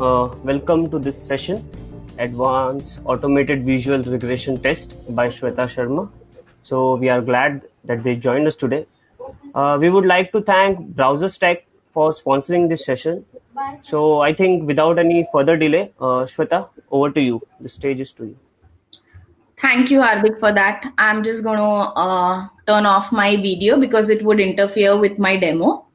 Uh, welcome to this session, Advanced Automated Visual Regression Test by Shweta Sharma. So we are glad that they joined us today. Uh, we would like to thank BrowserStack for sponsoring this session. So I think without any further delay, uh, Shweta, over to you. The stage is to you. Thank you, Hardik, for that. I'm just going to uh, turn off my video because it would interfere with my demo.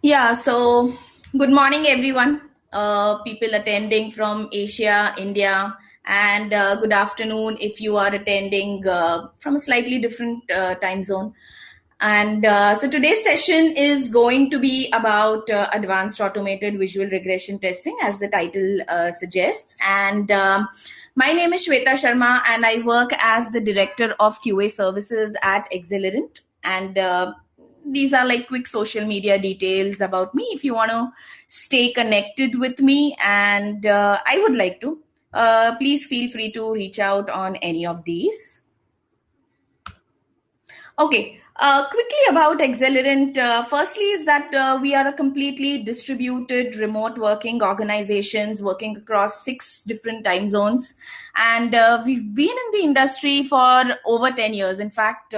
Yeah, so good morning, everyone. Uh, people attending from Asia, India, and uh, good afternoon if you are attending uh, from a slightly different uh, time zone. And uh, so today's session is going to be about uh, advanced automated visual regression testing, as the title suggests. And my name is Shweta Sharma, and I work as the director of QA services at Axelerant. And these are like quick social media details about me if you want to stay connected with me, and uh, I would like to. Uh, please feel free to reach out on any of these. Okay, uh, quickly about Axelerant. Uh, firstly, is that uh, we are a completely distributed remote working organizations working across six different time zones, and uh, we've been in the industry for over ten years. In fact,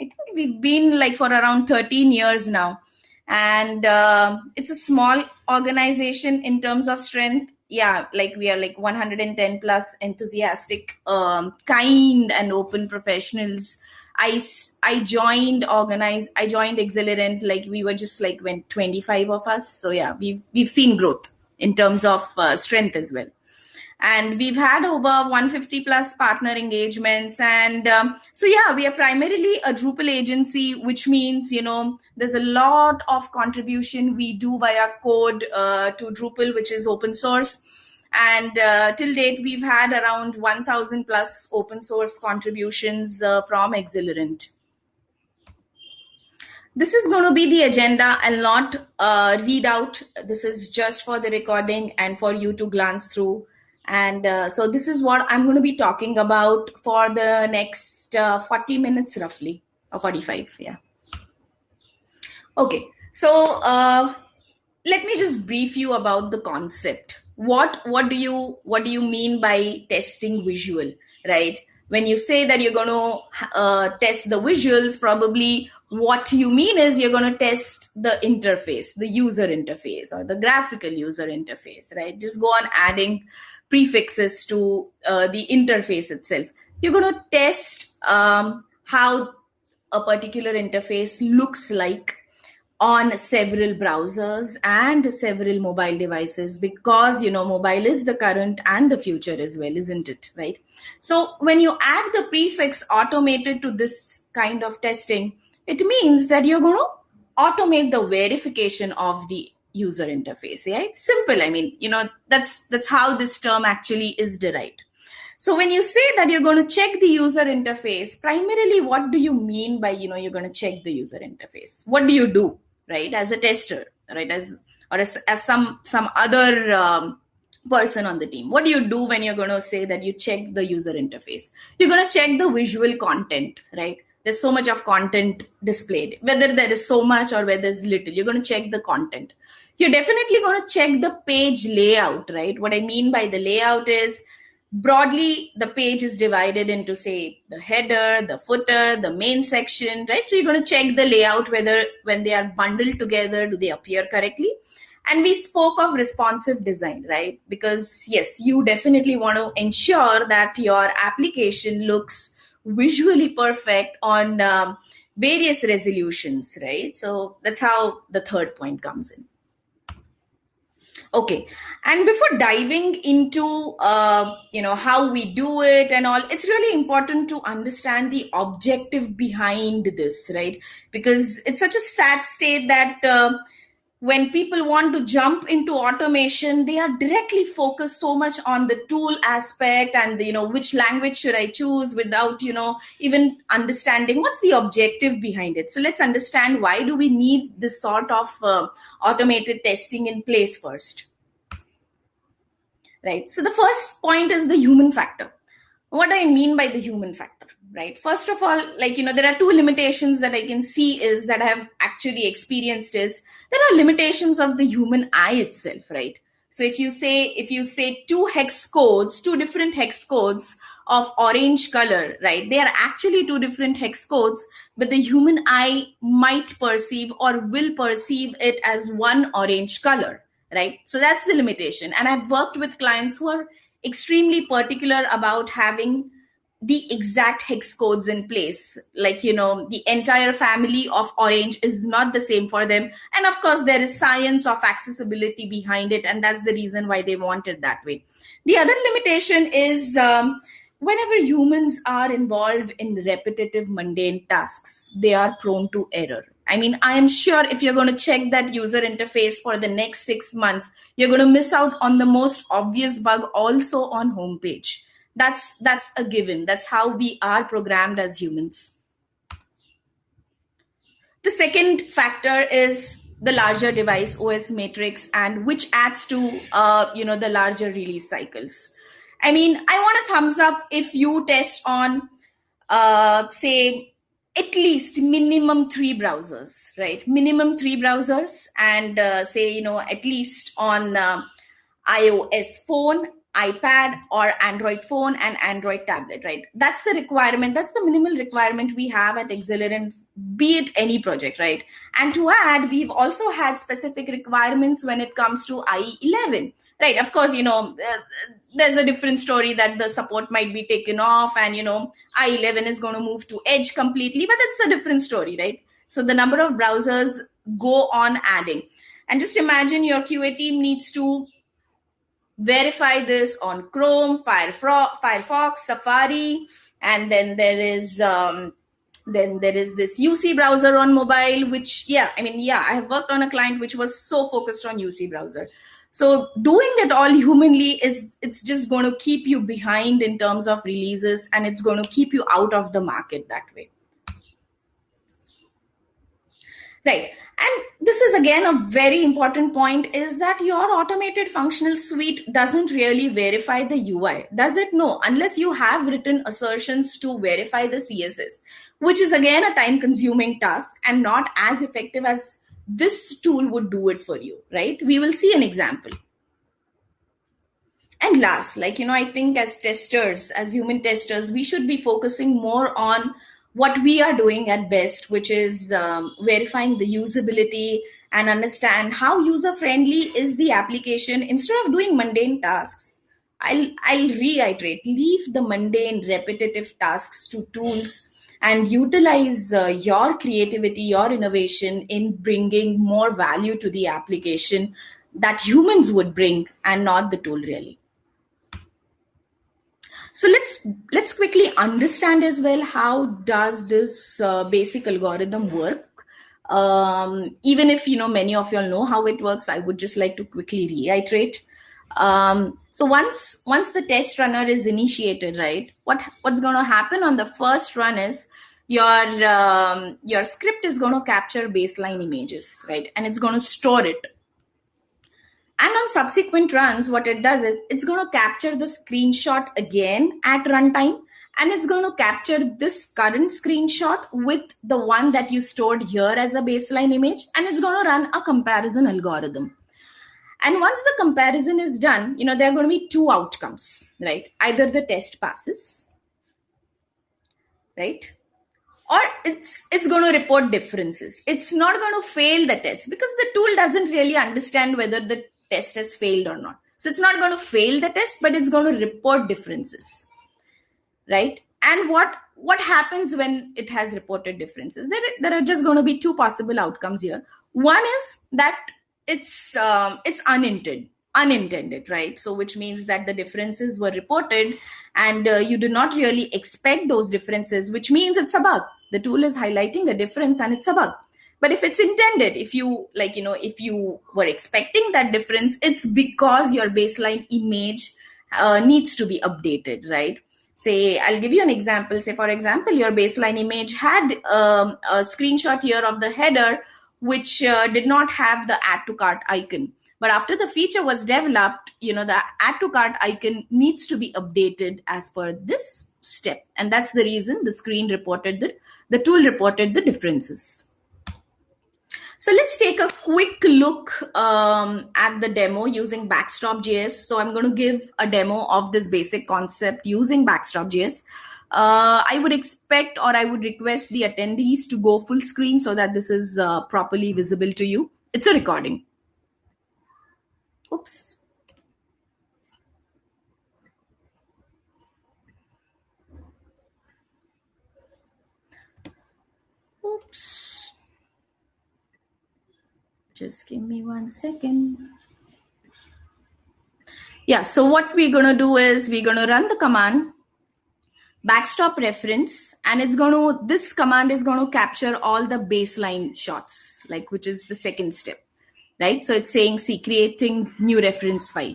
I think we've been like for around thirteen years now, and uh, it's a small organization in terms of strength. Yeah, like we are like 110 plus enthusiastic, um, kind, and open professionals. I, I joined organize I joined Axelerant like we were just like when 25 of us. So yeah we've we've seen growth in terms of uh, strength as well and we've had over 150 plus partner engagements. And um, so yeah we are primarily a drupal agency which means you know there's a lot of contribution we do via code uh, to drupal which is open source. And uh, till date we've had around 1000 plus open source contributions uh, from axelerant this is going to be the agenda i'll not uh, read out this is just for the recording and for you to glance through and uh, so this is what i'm going to be talking about for the next uh, 40 minutes roughly or 45 yeah. Okay so uh, let me just brief you about the concept. What what do you what do you mean by testing visual right? When you say that you're going to uh, test the visuals probably what you mean is you're going to test the interface the user interface or the graphical user interface right? Just go on adding prefixes to uh, the interface itself. You're going to test um, how a particular interface looks like on several browsers and several mobile devices because you know mobile is the current and the future as well isn't it? Right? So when you add the prefix automated to this kind of testing it means that you're going to automate the verification of the user interface right simple i mean you know that's that's how this term actually is derived. So when you say that you're going to check the user interface primarily what do you mean by you know you're going to check the user interface? What do you do right as a tester right as or as, as some some other um, person on the team? What do you do when you're going to say that you check the user interface? You're going to check the visual content right? There's so much of content displayed whether there is so much or whether there's little you're going to check the content you're definitely going to check the page layout right? What i mean by the layout is broadly the page is divided into say the header the footer the main section right? So you're going to check the layout whether when they are bundled together do they appear correctly? And we spoke of responsive design right? Because yes you definitely want to ensure that your application looks visually perfect on um, various resolutions right? So that's how the third point comes in okay. And before diving into uh, you know how we do it and all it's really important to understand the objective behind this right? Because it's such a sad state that uh, when people want to jump into automation they are directly focused so much on the tool aspect and the, you know which language should i choose without you know even understanding what's the objective behind it. So let's understand why do we need this sort of uh, automated testing in place first. Right? So the first point is the human factor. What do i mean by the human factor right? First of all like you know there are two limitations that i can see is that i have actually experienced is there are limitations of the human eye itself right? So if you say if you say two hex codes two different hex codes of orange color right? They are actually two different hex codes but the human eye might perceive or will perceive it as one orange color right? So that's the limitation. And i've worked with clients who are extremely particular about having the exact hex codes in place. Like you know the entire family of orange is not the same for them. And of course there is science of accessibility behind it and that's the reason why they want it that way. The other limitation is um, whenever humans are involved in repetitive mundane tasks they are prone to error. I mean i am sure if you're going to check that user interface for the next 6 months you're going to miss out on the most obvious bug also on homepage that's that's a given. That's how we are programmed as humans. The second factor is the larger device os matrix and which adds to uh, you know the larger release cycles. I mean i want a thumbs up if you test on uh, say at least minimum three browsers right? Minimum three browsers and uh, say you know at least on uh, ios phone iPad or Android phone and Android tablet, right? That's the requirement. That's the minimal requirement we have at Axelerant, be it any project, right? And to add, we've also had specific requirements when it comes to IE11, right? Of course, you know, uh, there's a different story that the support might be taken off and, you know, IE11 is going to move to Edge completely, but that's a different story, right? So the number of browsers go on adding. And just imagine your QA team needs to verify this on Chrome, Firefox, Safari, and then there is um, then there is this UC browser on mobile. Which yeah, I mean yeah, I have worked on a client which was so focused on UC browser. So doing it all humanly is it's just going to keep you behind in terms of releases, and it's going to keep you out of the market that way. Right. And this is again a very important point is that your automated functional suite doesn't really verify the UI. Does it? No, unless you have written assertions to verify the CSS, which is again a time consuming task and not as effective as this tool would do it for you, right? We will see an example. And last, like, you know, I think as testers, as human testers, we should be focusing more on what we are doing at best, which is um, verifying the usability and understand how user friendly is the application instead of doing mundane tasks. I'll, I'll reiterate leave the mundane, repetitive tasks to tools and utilize uh, your creativity, your innovation in bringing more value to the application that humans would bring and not the tool really. So let's let's quickly understand as well how does this uh, basic algorithm work. Um, even if you know many of you all know how it works, I would just like to quickly reiterate. Um, so once once the test runner is initiated, right? What what's going to happen on the first run is your um, your script is going to capture baseline images, right? And it's going to store it and on subsequent runs, what it does is it's going to capture the screenshot again at runtime. And it's going to capture this current screenshot with the one that you stored here as a baseline image. And it's going to run a comparison algorithm. And once the comparison is done, you know, there are going to be two outcomes, right? Either the test passes, right? Or it's it's going to report differences. It's not going to fail the test because the tool doesn't really understand whether the test has failed or not. So it's not going to fail the test, but it's going to report differences, right? And what what happens when it has reported differences? There, there are just going to be two possible outcomes here. One is that it's um, it's unintended unintended right so which means that the differences were reported and uh, you do not really expect those differences which means it's a bug the tool is highlighting a difference and it's a bug but if it's intended if you like you know if you were expecting that difference it's because your baseline image uh, needs to be updated right? Say i'll give you an example. Say for example your baseline image had um, a screenshot here of the header which uh, did not have the add to cart icon. But after the feature was developed you know the add to cart icon needs to be updated as per this step. And that's the reason the screen reported the the tool reported the differences so let's take a quick look um, at the demo using Backstop.js. So I'm going to give a demo of this basic concept using Backstop.js. Uh, I would expect or I would request the attendees to go full screen so that this is uh, properly visible to you. It's a recording. Oops. Oops. Just give me one second. Yeah, so what we're going to do is we're going to run the command backstop reference and it's going to this command is going to capture all the baseline shots like which is the second step right so it's saying see creating new reference file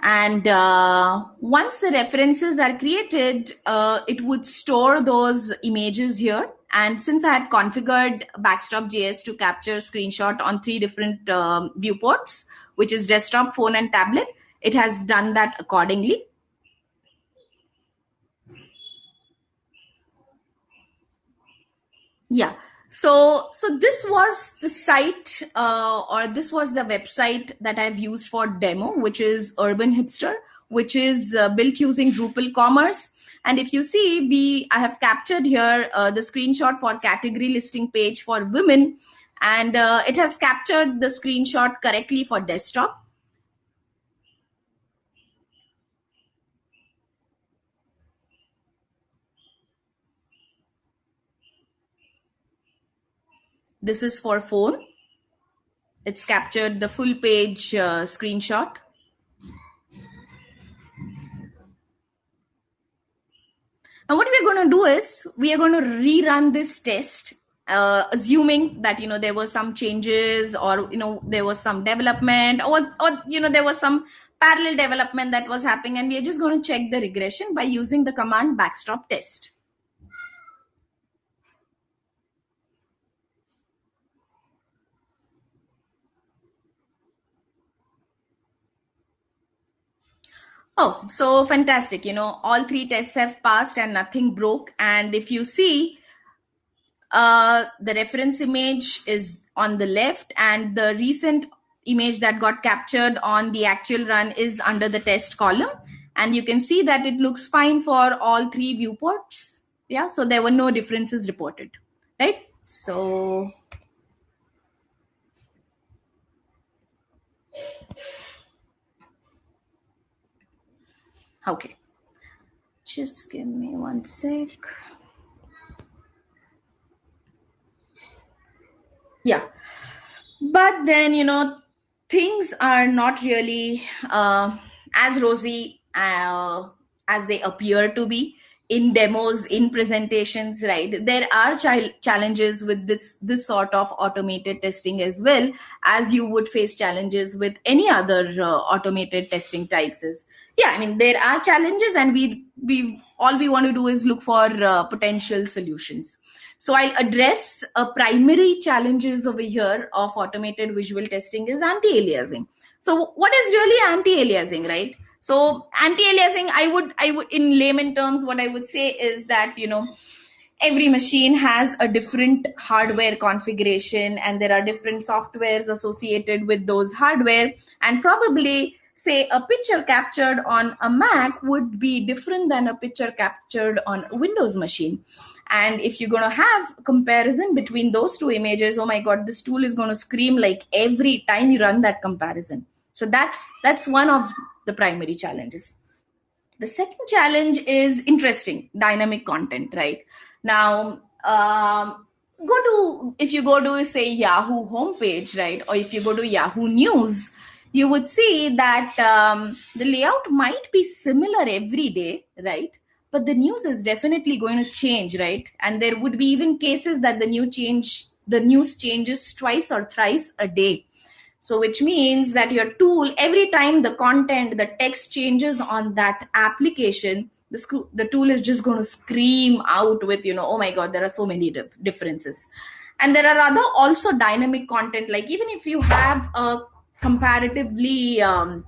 and uh, once the references are created uh, it would store those images here. And since i had configured backstop.js to capture screenshot on three different um, viewports which is desktop phone and tablet it has done that accordingly. Yeah so so this was the site uh, or this was the website that i've used for demo which is urban hipster which is uh, built using drupal commerce. And if you see we i have captured here uh, the screenshot for category listing page for women. And uh, it has captured the screenshot correctly for desktop This is for phone. It's captured the full page uh, screenshot. And what we're going to do is we are going to rerun this test, uh, assuming that you know there were some changes or you know there was some development or or you know there was some parallel development that was happening, and we are just going to check the regression by using the command backstop test. Oh, so fantastic. You know, all three tests have passed and nothing broke. And if you see, uh, the reference image is on the left and the recent image that got captured on the actual run is under the test column. And you can see that it looks fine for all three viewports. Yeah, so there were no differences reported, right? So Okay. Just give me one sec. Yeah. But then, you know, things are not really uh, as rosy uh, as they appear to be in demos in presentations right there are ch- challenges with this this sort of automated testing as well as you would face challenges with any other uh, automated testing types yeah i mean there are challenges and we we all we want to do is look for uh, potential solutions. So i'll address a primary challenges over here of automated visual testing is anti-aliasing. So what is really anti-aliasing right? So anti-aliasing i would i would in layman terms what i would say is that you know every machine has a different hardware configuration and there are different softwares associated with those hardware and probably say a picture captured on a mac would be different than a picture captured on a windows machine. And if you're going to have comparison between those two images oh my god this tool is going to scream like every time you run that comparison. So that's that's one of the primary challenges. The second challenge is interesting dynamic content right? Now um, go to if you go to say yahoo homepage right? Or if you go to yahoo news you would see that um, the layout might be similar every day right? But the news is definitely going to change right? And there would be even cases that the new change the news changes twice or thrice a day. So, which means that your tool, every time the content, the text changes on that application, the, sc- the tool is just going to scream out with, you know, oh my God, there are so many dif- differences. And there are other also dynamic content, like even if you have a comparatively um,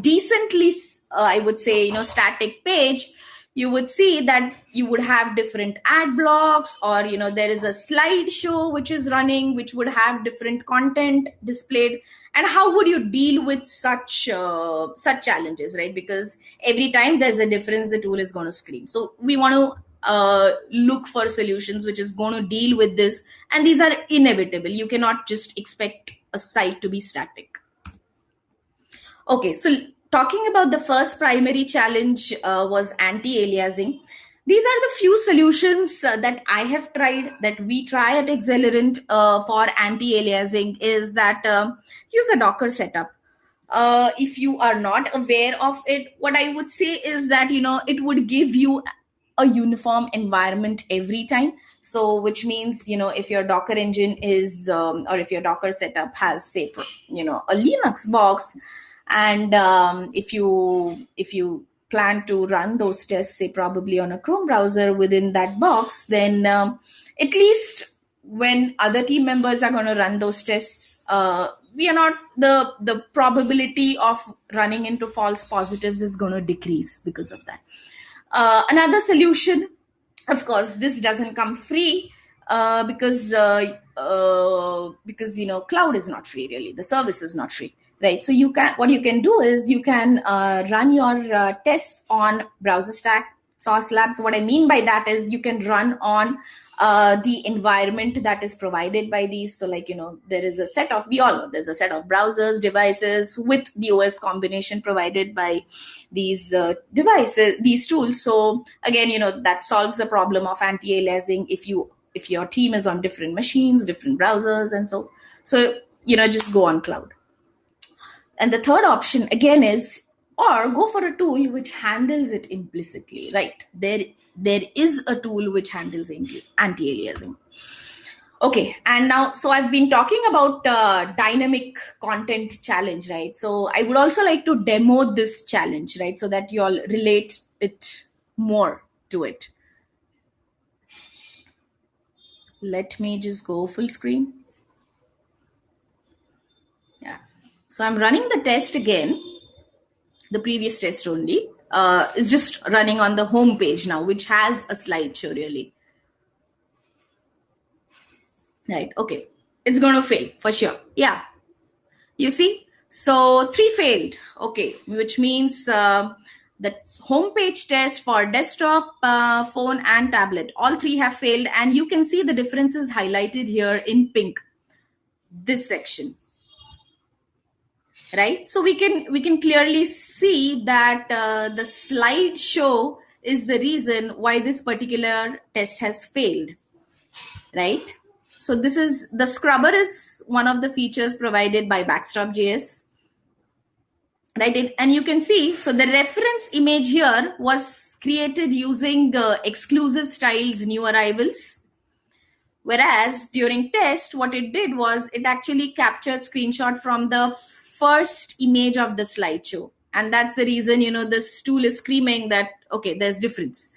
decently uh, I would say, you know, static page, you would see that you would have different ad blocks or you know there is a slideshow which is running which would have different content displayed. And how would you deal with such uh, such challenges right? Because every time there's a difference the tool is going to screen so we want to uh, look for solutions which is going to deal with this. And these are inevitable. You cannot just expect a site to be static okay so talking about the first primary challenge uh, was anti-aliasing. These are the few solutions uh, that i have tried that we try at axelerant uh, for anti-aliasing is that um, use a docker setup. Uh, if you are not aware of it what i would say is that you know it would give you a uniform environment every time. So which means you know if your docker engine is um, or if your docker setup has say you know a linux box and um, if you if you plan to run those tests say probably on a chrome browser within that box then um, at least when other team members are going to run those tests uh, we are not the the probability of running into false positives is going to decrease because of that. Uh, another solution of course this doesn't come free uh, because uh, uh, because you know cloud is not free really. The service is not free right. So you can what you can do is you can uh, run your uh, tests on BrowserStack sauce labs what i mean by that is you can run on uh, the environment that is provided by these. So like you know there is a set of we all know there's a set of browsers devices with the os combination provided by these uh, devices these tools. So again you know that solves the problem of anti-aliasing if you if your team is on different machines different browsers and so so you know just go on cloud and the third option again is or go for a tool which handles it implicitly right? There there is a tool which handles anti-aliasing. Okay and now so i've been talking about uh, dynamic content challenge right? So i would also like to demo this challenge right? So that you all relate it more to it. Let me just go full screen yeah so i'm running the test again the previous test only. Uh, is just running on the home page now, which has a slideshow really. Right, okay. It's going to fail for sure. Yeah. You see? So three failed. Okay, which means uh, the homepage test for desktop, uh, phone, and tablet. All three have failed, and you can see the differences highlighted here in pink. This section right? So we can we can clearly see that uh, the slideshow is the reason why this particular test has failed right? So this is the scrubber is one of the features provided by backstop.js right? And you can see so the reference image here was created using uh, exclusive styles new arrivals. Whereas during test what it did was it actually captured screenshot from the first image of the slideshow. And that's the reason you know this tool is screaming that okay there's difference.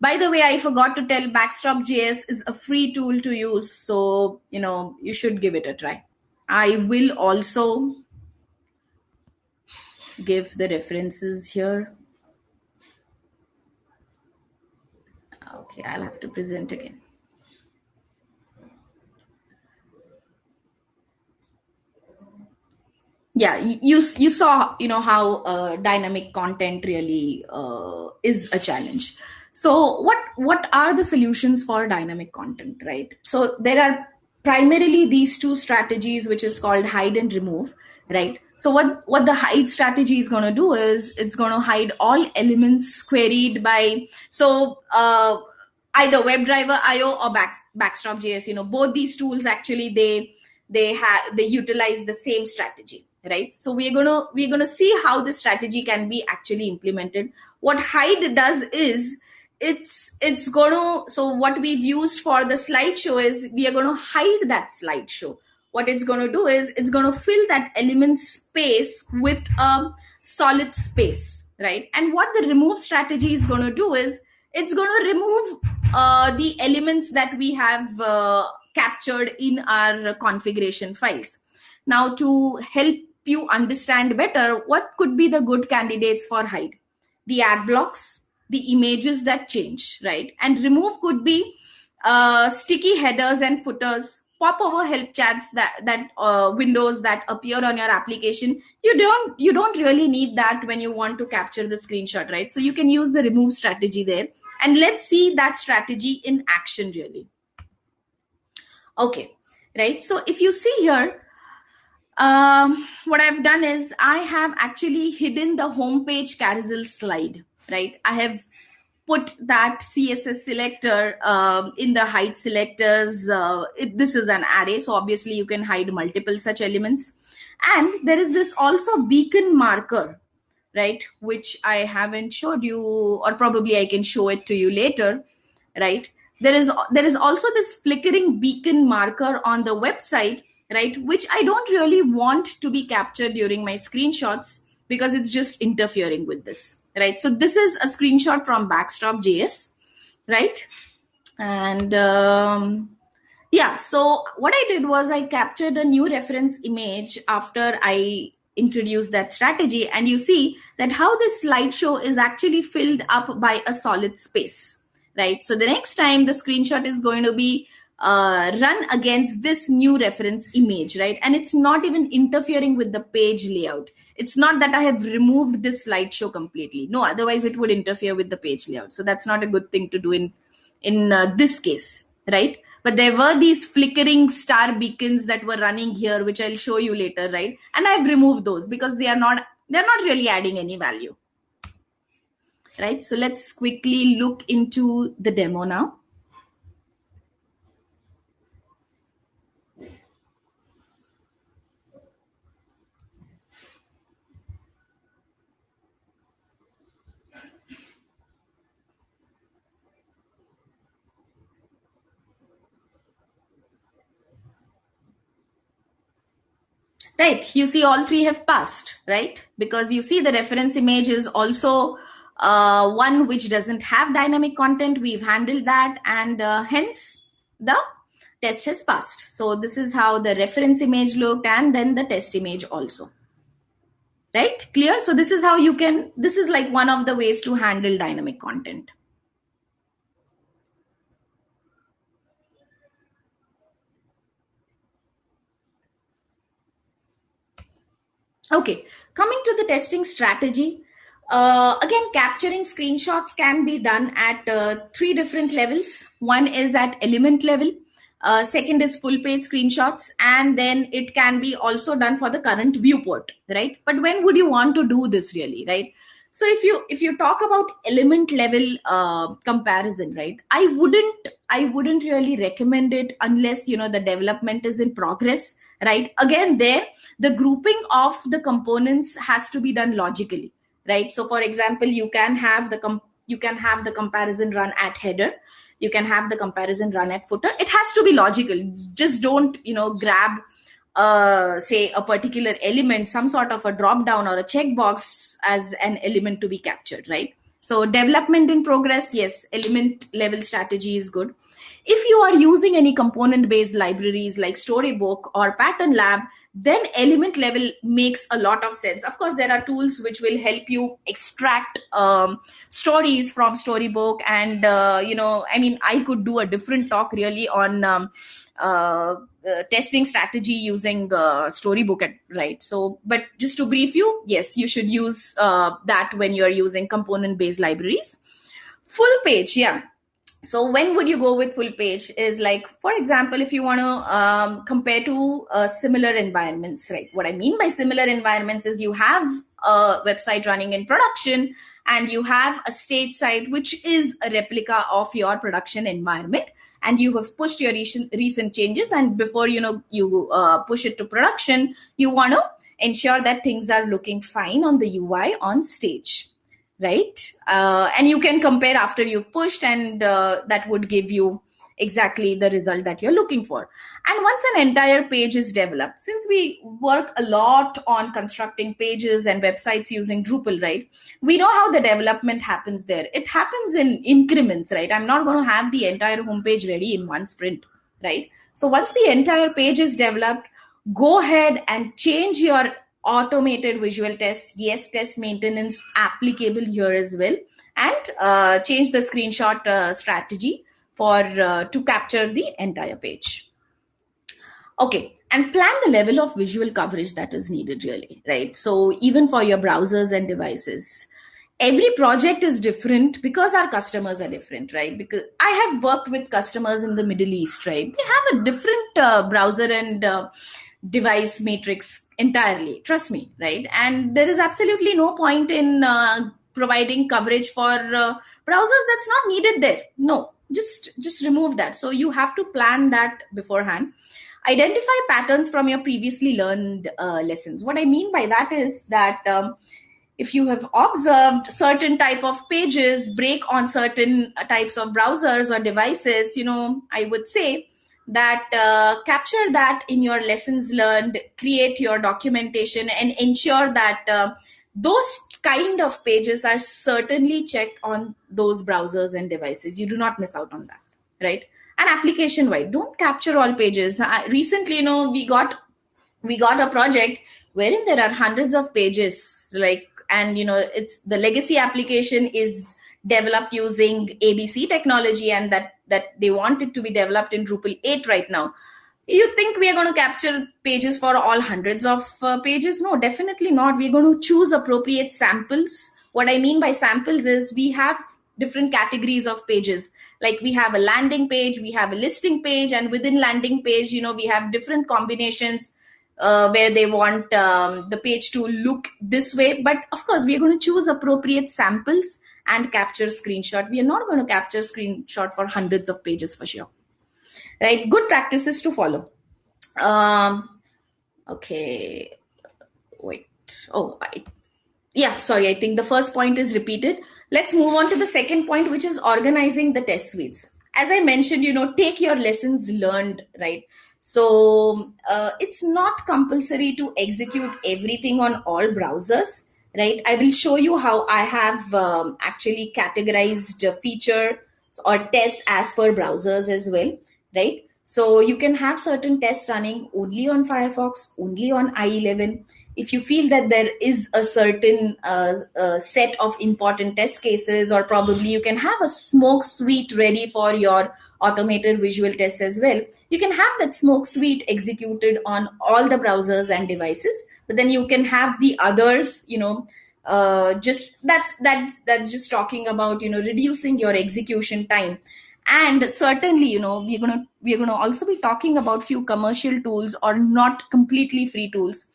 By the way i forgot to tell backstop.js is a free tool to use. So you know you should give it a try. I will also give the references here. Okay i'll have to present again yeah you you saw you know how uh, dynamic content really uh, is a challenge. So what what are the solutions for dynamic content right? So there are primarily these two strategies which is called hide and remove right? So what what the hide strategy is going to do is it's going to hide all elements queried by so uh, either webdriver io or back, backstop js you know both these tools actually they they have they utilize the same strategy right? So we're going to we're going to see how this strategy can be actually implemented. What hide does is it's it's going to so what we've used for the slideshow is we are going to hide that slideshow. What it's going to do is it's going to fill that element space with a solid space right? And what the remove strategy is going to do is it's going to remove uh, the elements that we have uh, captured in our configuration files. Now to help you understand better what could be the good candidates for hide the ad blocks, the images that change, right? And remove could be uh, sticky headers and footers, pop over help chats that that uh, windows that appear on your application. You don't you don't really need that when you want to capture the screenshot, right? So you can use the remove strategy there, and let's see that strategy in action really. Okay, right? So if you see here, um, what I've done is I have actually hidden the homepage carousel slide, right? I have put that CSS selector um, in the hide selectors. Uh, it, this is an array, so obviously you can hide multiple such elements. And there is this also beacon marker, right? Which I haven't showed you, or probably I can show it to you later, right? There is there is also this flickering beacon marker on the website right which i don't really want to be captured during my screenshots because it's just interfering with this right? So this is a screenshot from backstop.js right? And um, yeah so what i did was i captured a new reference image after i introduced that strategy. And you see that how this slideshow is actually filled up by a solid space right? So the next time the screenshot is going to be uh, run against this new reference image, right? And it's not even interfering with the page layout. It's not that I have removed this slideshow completely. No, otherwise it would interfere with the page layout. So that's not a good thing to do in in uh, this case, right? But there were these flickering star beacons that were running here, which I'll show you later, right? And I've removed those because they are not they're not really adding any value, right? So let's quickly look into the demo now. Right. You see all three have passed right? Because you see the reference image is also uh, one which doesn't have dynamic content. We've handled that and uh, hence the test has passed. So this is how the reference image looked and then the test image also. Right? Clear? So this is how you can this is like one of the ways to handle dynamic content Okay, coming to the testing strategy. Uh, again, capturing screenshots can be done at uh, three different levels. One is at element level. Uh, second is full page screenshots. And then it can be also done for the current viewport, right? But when would you want to do this really, right? So if you if you talk about element level uh, comparison, right? I wouldn't I wouldn't really recommend it unless you know the development is in progress right? Again there the grouping of the components has to be done logically right? So for example you can have the com- you can have the comparison run at header. You can have the comparison run at footer. It has to be logical. Just don't you know grab uh, say a particular element some sort of a drop down or a checkbox as an element to be captured right so development in progress yes element level strategy is good. If you are using any component based libraries like Storybook or Pattern Lab, then element level makes a lot of sense. Of course, there are tools which will help you extract um, stories from Storybook. And, uh, you know, I mean, I could do a different talk really on. Um, uh, uh, testing strategy using uh, storybook at, right so but just to brief you yes you should use uh, that when you're using component based libraries full page yeah so when would you go with full page is like for example if you want to um, compare to uh, similar environments right? What i mean by similar environments is you have a website running in production and you have a state site which is a replica of your production environment. And you have pushed your recent, recent changes and before you know you uh, push it to production you want to ensure that things are looking fine on the ui on stage right? Uh, and you can compare after you've pushed, and uh, that would give you exactly the result that you're looking for. And once an entire page is developed, since we work a lot on constructing pages and websites using Drupal, right? We know how the development happens there. It happens in increments, right? I'm not going to have the entire homepage ready in one sprint, right? So once the entire page is developed, go ahead and change your automated visual tests, yes test maintenance applicable here as well, and uh, change the screenshot uh, strategy for uh, to capture the entire page. Okay, and plan the level of visual coverage that is needed really, right? So even for your browsers and devices, every project is different because our customers are different right because i have worked with customers in the middle east right they have a different uh, browser and uh, device matrix entirely. Trust me right? And there is absolutely no point in uh, providing coverage for uh, browsers that's not needed there. No just just remove that. So you have to plan that beforehand. Identify patterns from your previously learned uh, lessons. What i mean by that is that um, if you have observed certain type of pages break on certain types of browsers or devices you know i would say that uh, capture that in your lessons learned create your documentation and ensure that uh, those kind of pages are certainly checked on those browsers and devices. You do not miss out on that right? And application wide don't capture all pages. I, recently you know we got we got a project wherein there are hundreds of pages like and you know it's the legacy application is developed using abc technology and that that they want it to be developed in drupal 8 right now. You think we are going to capture pages for all hundreds of uh, pages? No definitely not. We're going to choose appropriate samples. What i mean by samples is we have different categories of pages. Like we have a landing page we have a listing page and within landing page you know we have different combinations uh, where they want um, the page to look this way. But of course we are going to choose appropriate samples and capture screenshot. We are not going to capture screenshot for hundreds of pages for sure. Right? Good practices to follow. Um okay. Wait. Oh I, yeah sorry. I think the first point is repeated. Let's move on to the second point which is organizing the test suites. As i mentioned you know take your lessons learned right? So uh, it's not compulsory to execute everything on all browsers, right? I will show you how I have um, actually categorized feature or tests as per browsers as well, right? So you can have certain tests running only on Firefox, only on IE11. If you feel that there is a certain uh, uh, set of important test cases, or probably you can have a smoke suite ready for your automated visual tests as well. You can have that smoke suite executed on all the browsers and devices, but then you can have the others, you know, uh, just that's that's that's just talking about you know reducing your execution time. And certainly you know we're going to we're going to also be talking about few commercial tools or not completely free tools.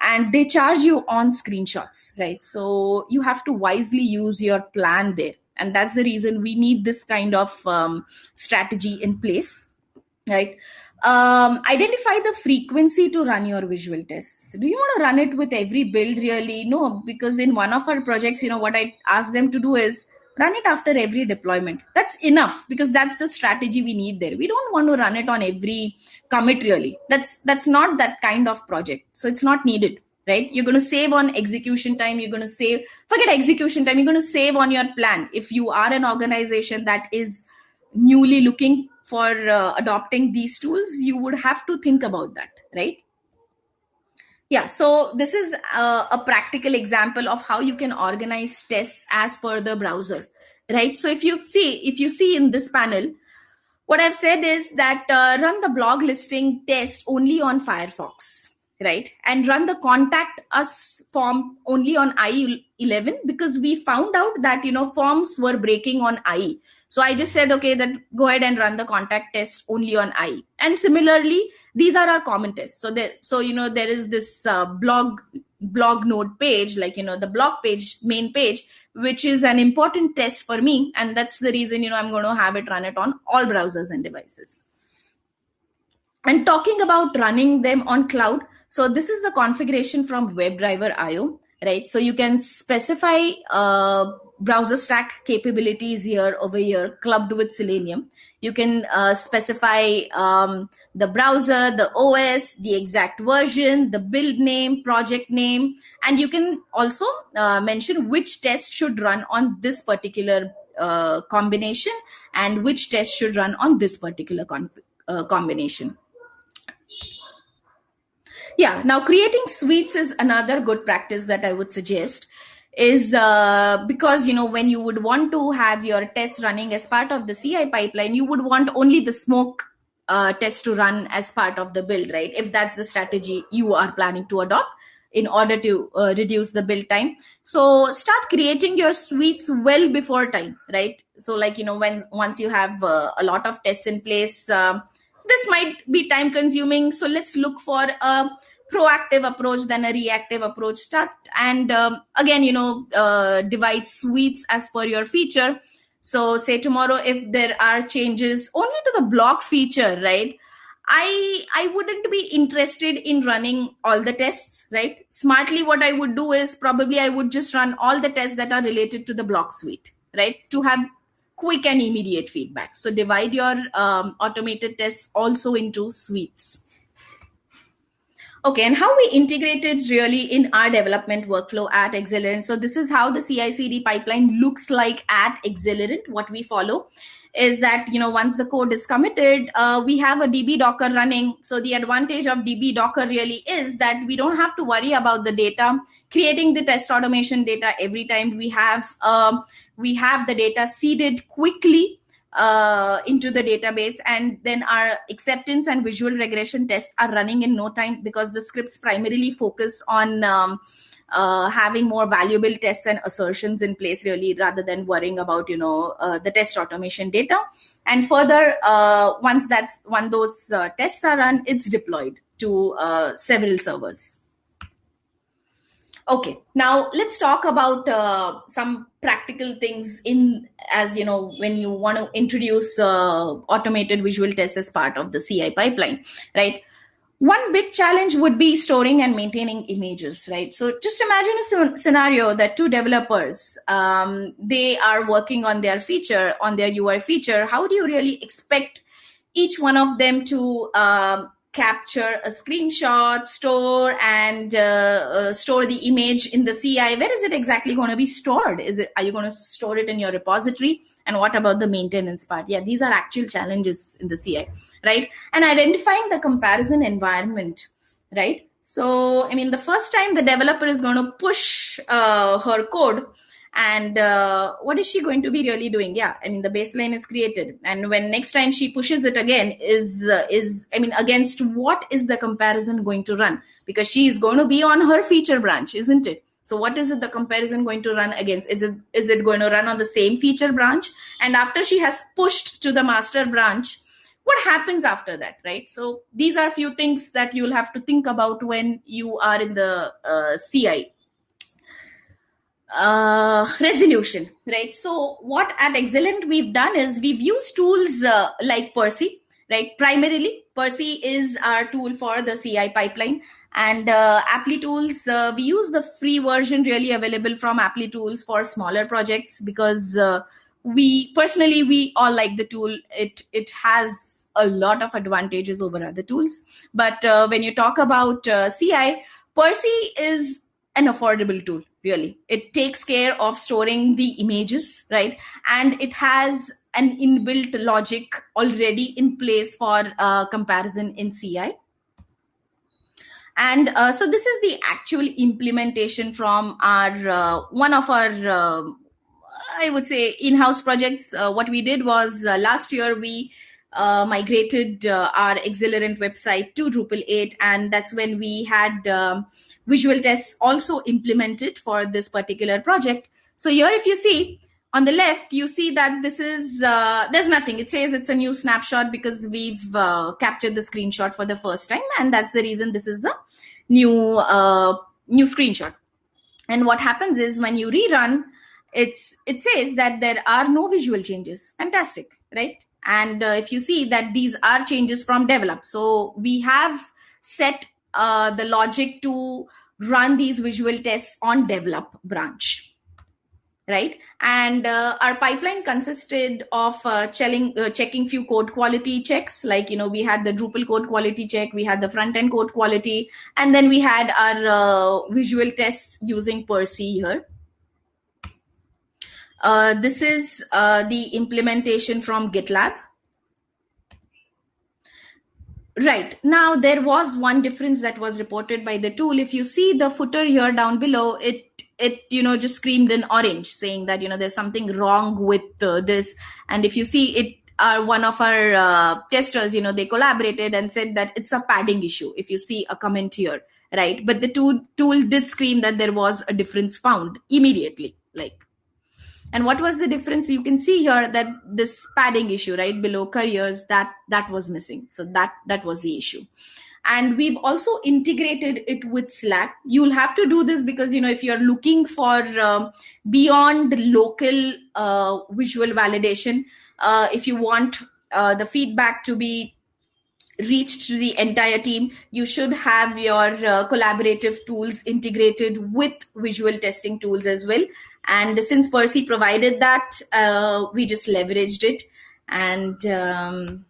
And they charge you on screenshots right? So you have to wisely use your plan there and that's the reason we need this kind of um, strategy in place right? Um, identify the frequency to run your visual tests. Do you want to run it with every build really? No because in one of our projects you know what i asked them to do is run it after every deployment. That's enough because that's the strategy we need there. We don't want to run it on every commit really. That's that's not that kind of project. So it's not needed right? You're going to save on execution time you're going to save forget execution time you're going to save on your plan. If you are an organization that is newly looking for uh, adopting these tools you would have to think about that right? Yeah so this is a, a practical example of how you can organize tests as per the browser right? So if you see if you see in this panel what i've said is that uh, run the blog listing test only on firefox right? And run the contact us form only on IE11 because we found out that you know forms were breaking on i. So i just said okay that go ahead and run the contact test only on i. And similarly these are our common tests. So there so you know there is this uh, blog blog node page like you know the blog page main page which is an important test for me. And that's the reason you know i'm going to have it run it on all browsers and devices. And talking about running them on cloud so this is the configuration from WebDriver IO, right? So you can specify uh, BrowserStack capabilities here over here clubbed with Selenium. You can uh, specify um, the browser, the OS, the exact version, the build name, project name, and you can also uh, mention which test should run on this particular uh, combination and which test should run on this particular uh, combination Yeah. Now, creating suites is another good practice that I would suggest. Is uh, because you know when you would want to have your test running as part of the CI pipeline, you would want only the smoke uh, test to run as part of the build, right? If that's the strategy you are planning to adopt in order to uh, reduce the build time. So start creating your suites well before time, right? So like you know when once you have uh, a lot of tests in place. Um, this might be time consuming so let's look for a proactive approach than a reactive approach. Start and um, again you know uh, divide suites as per your feature. So say tomorrow if there are changes only to the block feature right i i wouldn't be interested in running all the tests right? Smartly what i would do is probably i would just run all the tests that are related to the block suite right? To have quick and immediate feedback. So divide your um, automated tests also into suites. Okay, and how we integrated really in our development workflow at Axelerant. So this is how the CI/CD pipeline looks like at Axelerant. What we follow is that you know once the code is committed, uh, we have a DB Docker running. So the advantage of DB Docker really is that we don't have to worry about the data creating the test automation data every time we have. Um, we have the data seeded quickly uh, into the database and then our acceptance and visual regression tests are running in no time because the scripts primarily focus on um, uh, having more valuable tests and assertions in place really rather than worrying about you know uh, the test automation data. And further uh, once that's when those uh, tests are run it's deployed to uh, several servers okay now let's talk about uh, some practical things in as you know when you want to introduce uh, automated visual tests as part of the ci pipeline right? One big challenge would be storing and maintaining images right? So just imagine a scenario that two developers um, they are working on their feature on their ui feature. How do you really expect each one of them to um, capture a screenshot, store and uh, uh, store the image in the CI. Where is it exactly going to be stored? Is it are you going to store it in your repository? And what about the maintenance part? Yeah, these are actual challenges in the CI, right? And identifying the comparison environment, right? So, I mean, the first time the developer is going to push uh, her code, and uh, what is she going to be really doing? Yeah i mean the baseline is created. And when next time she pushes it again is uh, is i mean against what is the comparison going to run? Because she is going to be on her feature branch isn't it? So what is it the comparison going to run against? Is it is it going to run on the same feature branch? And after she has pushed to the master branch what happens after that right? So these are a few things that you'll have to think about when you are in the uh, ci uh, resolution, right? So what at Axelerant we've done is we've used tools uh, like Percy, right? Primarily, Percy is our tool for the CI pipeline. And uh, Applitools, uh, we use the free version really available from Applitools for smaller projects because uh, we personally we all like the tool. It it has a lot of advantages over other tools. But uh, when you talk about uh, CI, Percy is an affordable tool really. It takes care of storing the images right? And it has an inbuilt logic already in place for uh, comparison in ci and uh, so this is the actual implementation from our uh, one of our uh, i would say in-house projects. Uh, what we did was uh, last year we uh, migrated uh, our Axelerant website to Drupal 8, and that's when we had um, visual tests also implemented for this particular project. So here, if you see on the left, you see that this is uh, there's nothing. It says it's a new snapshot because we've uh, captured the screenshot for the first time, and that's the reason this is the new uh, new screenshot. And what happens is when you rerun, it's it says that there are no visual changes. Fantastic, right? And uh, if you see that these are changes from develop. So we have set uh, the logic to run these visual tests on develop branch right? And uh, our pipeline consisted of uh, checking, uh, checking few code quality checks. Like you know we had the drupal code quality check we had the front end code quality and then we had our uh, visual tests using percy here uh, this is uh, the implementation from GitLab. Right. Now, there was one difference that was reported by the tool. If you see the footer here down below, it it you know just screamed in orange saying that you know there's something wrong with uh, this and if you see it uh, one of our uh, testers you know they collaborated and said that it's a padding issue if you see a comment here right but the tool tool did scream that there was a difference found immediately like and what was the difference? You can see here that this padding issue right below careers that that was missing. So that that was the issue. And we've also integrated it with slack. You'll have to do this because you know if you're looking for um, beyond local uh, visual validation uh, if you want uh, the feedback to be reached to the entire team you should have your uh, collaborative tools integrated with visual testing tools as well and since percy provided that uh, we just leveraged it. And um,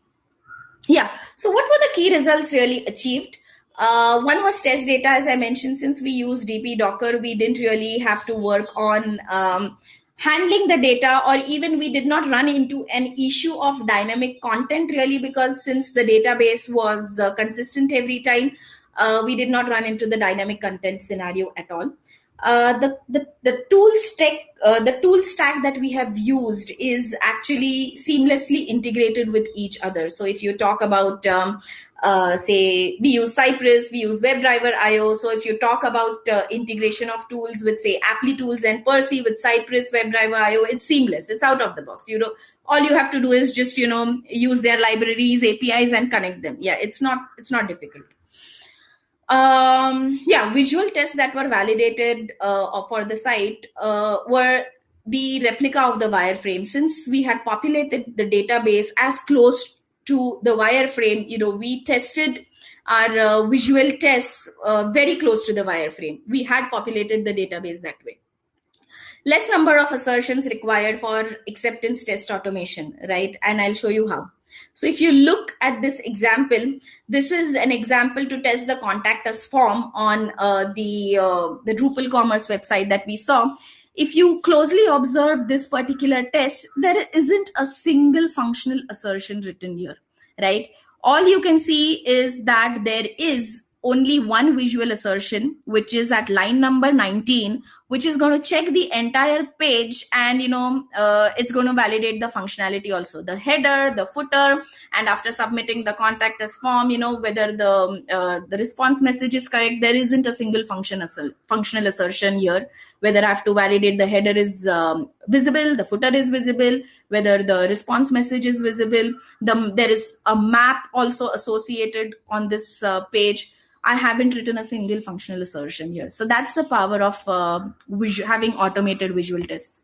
yeah. So what were the key results really achieved? Uh, one was test data as i mentioned. Since we use DB docker we didn't really have to work on um, handling the data or even we did not run into an issue of dynamic content really because since the database was uh, consistent every time uh, we did not run into the dynamic content scenario at all uh, the, the the tool stack uh, the tool stack that we have used is actually seamlessly integrated with each other. So if you talk about um, uh, say we use cypress we use webdriver io so if you talk about uh, integration of tools with say Applitools and percy with cypress webdriver io it's seamless. It's out of the box. You know all you have to do is just you know use their libraries apis and connect them. Yeah it's not it's not difficult um yeah visual tests that were validated uh, for the site uh, were the replica of the wireframe since we had populated the database as close to the wireframe, you know, we tested our uh, visual tests uh, very close to the wireframe. We had populated the database that way. Less number of assertions required for acceptance test automation, right? And I'll show you how. So if you look at this example, this is an example to test the contact us form on uh, the, uh, the Drupal commerce website that we saw if you closely observe this particular test, there isn't a single functional assertion written here, right? All you can see is that there is only one visual assertion, which is at line number 19, which is going to check the entire page and you know uh, it's going to validate the functionality also. The header the footer and after submitting the contact us form you know whether the uh, the response message is correct there isn't a single function functional assertion here. Whether i have to validate the header is um, visible the footer is visible whether the response message is visible the, there is a map also associated on this uh, page I haven't written a single functional assertion here. So that's the power of uh, having automated visual tests.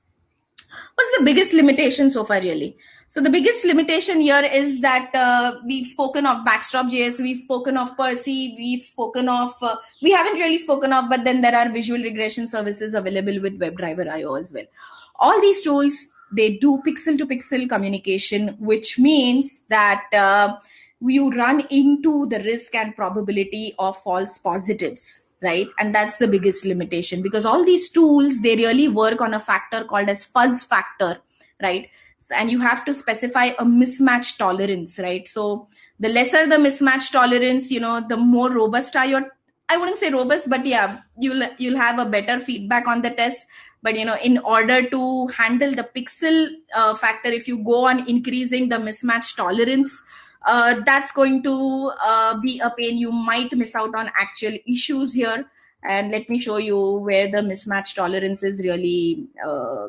What's the biggest limitation so far, really? So the biggest limitation here is that uh, we've spoken of Backstop.js, we've spoken of Percy, we've spoken of, uh, we haven't really spoken of, but then there are visual regression services available with WebDriver IO as well. All these tools, they do pixel to pixel communication, which means that uh, you run into the risk and probability of false positives right? And that's the biggest limitation because all these tools they really work on a factor called as fuzz factor right? So, and you have to specify a mismatch tolerance right? So the lesser the mismatch tolerance you know the more robust are your i wouldn't say robust but yeah you'll you'll have a better feedback on the test. But you know in order to handle the pixel uh, factor if you go on increasing the mismatch tolerance uh, that's going to uh, be a pain. You might miss out on actual issues here. And let me show you where the mismatch tolerance is really. Uh,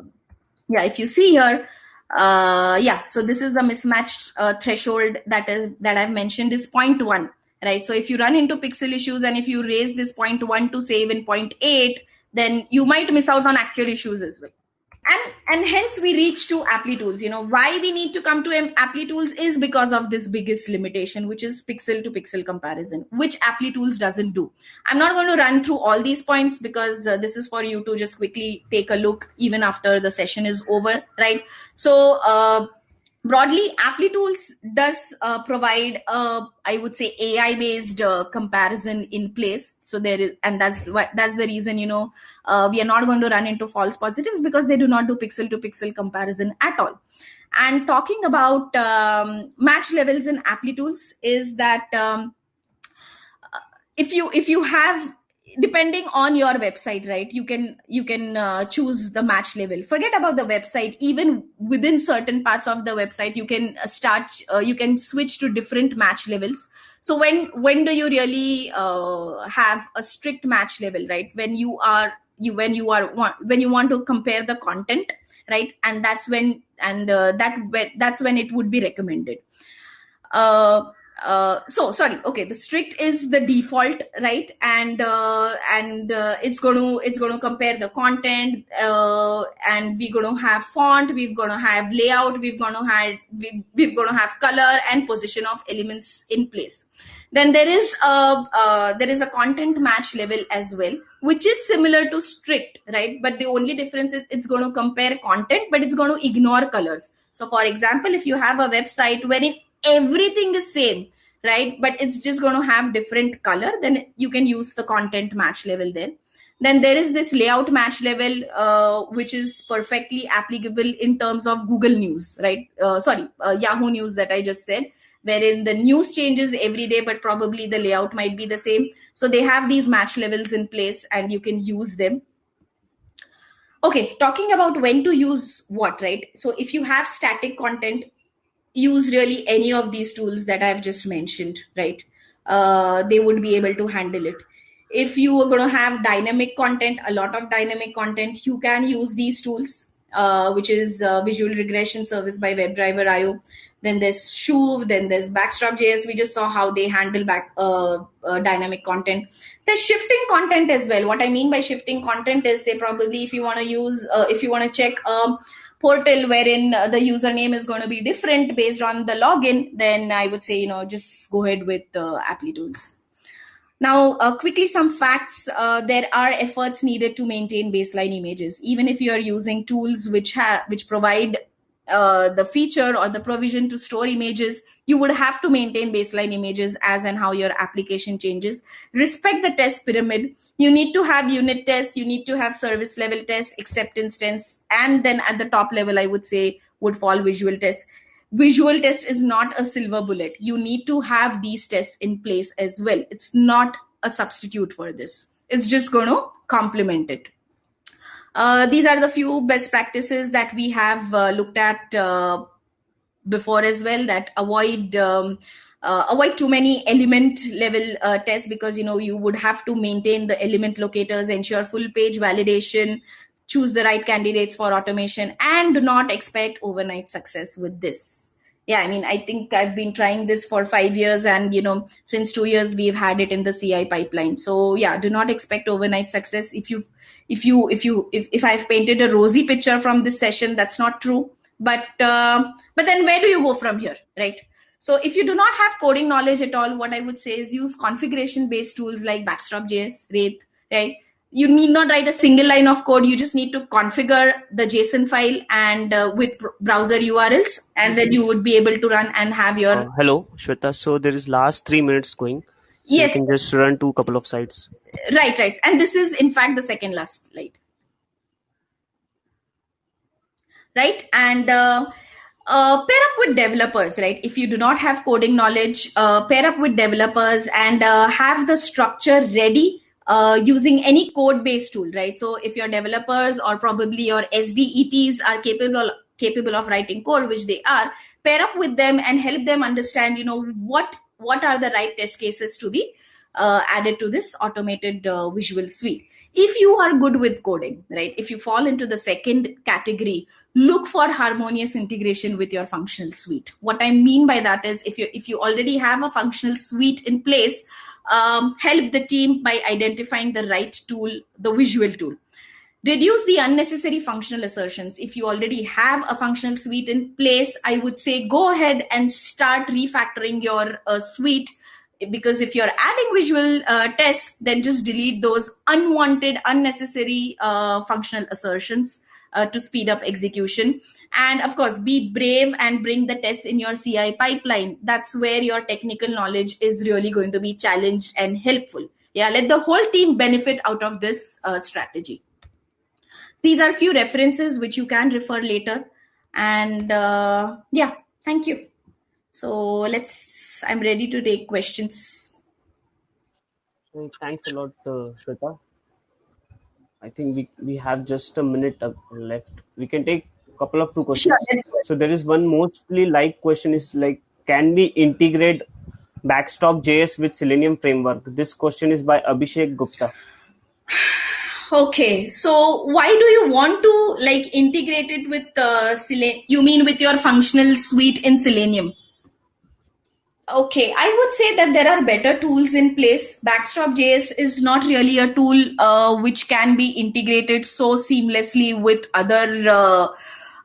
yeah, if you see here, uh, yeah. So this is the mismatch uh, threshold that is that I've mentioned is 0.1, right? So if you run into pixel issues and if you raise this 0.1 to save in 0.8, then you might miss out on actual issues as well and and hence we reach to Applitools. You know why we need to come to Applitools is because of this biggest limitation which is pixel to pixel comparison which Applitools doesn't do. I'm not going to run through all these points because uh, this is for you to just quickly take a look even after the session is over right? So uh, broadly Applitools does uh, provide a i would say ai based uh, comparison in place. So there is and that's why that's the reason you know uh, we are not going to run into false positives because they do not do pixel to pixel comparison at all. And talking about um, match levels in Applitools is that um, if you if you have depending on your website right? You can you can uh, choose the match level forget about the website. Even within certain parts of the website you can start uh, you can switch to different match levels. So when when do you really uh, have a strict match level right? When you are you when you are when you want to compare the content right? And that's when and uh, that that's when it would be recommended. Uh, uh, so sorry. Okay the strict is the default right? And uh, and uh, it's going to it's going to compare the content uh, and we're going to have font we're going to have layout we're going to have we, we're going to have color and position of elements in place. Then there is a uh, there is a content match level as well which is similar to strict right? But the only difference is it's going to compare content but it's going to ignore colors. So for example if you have a website wherein everything is same right? But it's just going to have different color then you can use the content match level then then there is this layout match level uh, which is perfectly applicable in terms of google news right? Uh, sorry uh, yahoo news that i just said wherein the news changes every day but probably the layout might be the same. So they have these match levels in place and you can use them. Okay talking about when to use what right? So if you have static content use really any of these tools that I've just mentioned, right? Uh, they would be able to handle it. If you are going to have dynamic content, a lot of dynamic content, you can use these tools, uh, which is uh, Visual Regression Service by WebDriver IO. Then there's Shoov, then there's Backstop.js. We just saw how they handle back uh, uh, dynamic content. There's shifting content as well. What I mean by shifting content is, say, probably if you want to use, uh, if you want to check um, portal wherein the username is going to be different based on the login, then I would say, you know, just go ahead with the uh, Applitools. Now, uh, quickly, some facts. Uh, there are efforts needed to maintain baseline images, even if you are using tools which have which provide uh, the feature or the provision to store images, you would have to maintain baseline images as and how your application changes. Respect the test pyramid. You need to have unit tests, you need to have service level tests, acceptance tests, and then at the top level, I would say would fall visual tests. Visual test is not a silver bullet. You need to have these tests in place as well. It's not a substitute for this. It's just going to complement it. Uh, these are the few best practices that we have uh, looked at uh, before as well that avoid um, uh, avoid too many element level uh, tests because you know you would have to maintain the element locators ensure full page validation choose the right candidates for automation and do not expect overnight success with this. Yeah i mean i think i've been trying this for five years and you know since two years we've had it in the ci pipeline. So yeah do not expect overnight success. If you if you if you if, if i've painted a rosy picture from this session that's not true. But uh, but then where do you go from here right? So if you do not have coding knowledge at all what i would say is use configuration based tools like backstop.js wraith right? You need not write a single line of code. You just need to configure the json file and uh, with browser urls and then you would be able to run and have your uh, hello shweta. So there is last three minutes going yes you can just run to a couple of sites. Right right. And this is in fact the second last slide. Right? And uh, uh, pair up with developers right? If you do not have coding knowledge uh, pair up with developers and uh, have the structure ready uh, using any code based tool right? So if your developers or probably your sdets are capable capable of writing code which they are pair up with them and help them understand you know what what are the right test cases to be uh, added to this automated uh, visual suite? If you are good with coding right if you fall into the second category look for harmonious integration with your functional suite. What i mean by that is if you if you already have a functional suite in place um, help the team by identifying the right tool the visual tool reduce the unnecessary functional assertions. If you already have a functional suite in place i would say go ahead and start refactoring your uh, suite. Because if you're adding visual uh, tests then just delete those unwanted unnecessary uh, functional assertions uh, to speed up execution. And of course be brave and bring the tests in your ci pipeline. That's where your technical knowledge is really going to be challenged and helpful. Yeah let the whole team benefit out of this uh, strategy these are few references which you can refer later and uh, yeah thank you so let's i'm ready to take questions thanks a lot, uh, Shweta. I think we, we have just a minute uh, left. We can take a couple of two questions. Sure, let's do it. So there is one mostly like question is like, can we integrate Backstop JS with Selenium framework? This question is by Abhishek Gupta. Okay so why do you want to like integrate it with uh, you mean with your functional suite in selenium Okay, I would say that there are better tools in place. Backstop.js is not really a tool uh, which can be integrated so seamlessly with other uh,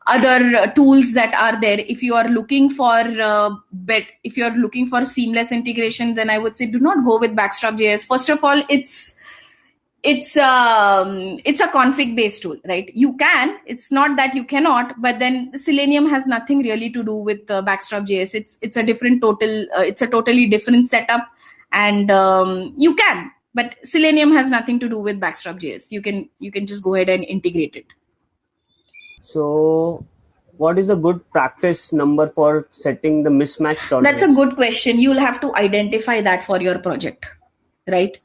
other tools that are there. If you are looking for uh, bet, if you are looking for seamless integration, then I would say do not go with Backstop.js. First of all, it's it's um it's a config based tool right you can it's not that you cannot but then selenium has nothing really to do with uh, backstop js it's it's a different total uh, it's a totally different setup and um, you can but selenium has nothing to do with backstop js you can you can just go ahead and integrate it So what is a good practice number for setting the mismatch tolerance? That's a good question. You'll have to identify that for your project, right?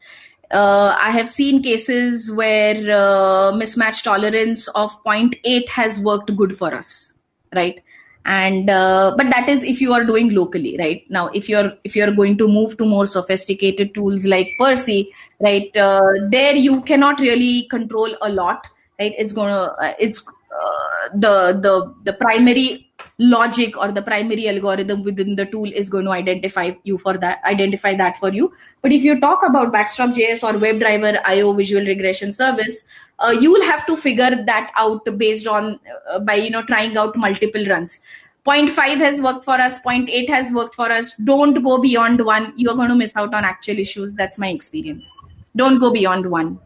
Uh, I have seen cases where uh, mismatch tolerance of 0.8 has worked good for us, right? And uh, but that is if you are doing locally, right? Now, if you're if you're going to move to more sophisticated tools like Percy, right? Uh, there you cannot really control a lot, right? It's gonna uh, it's uh, the the the primary logic or the primary algorithm within the tool is going to identify you for that identify that for you. But if you talk about backstop js or webdriver io visual regression service uh, you will have to figure that out based on uh, by you know trying out multiple runs. 0.5 has worked for us 0.8 has worked for us. Don't go beyond one. You're going to miss out on actual issues. That's my experience. Don't go beyond one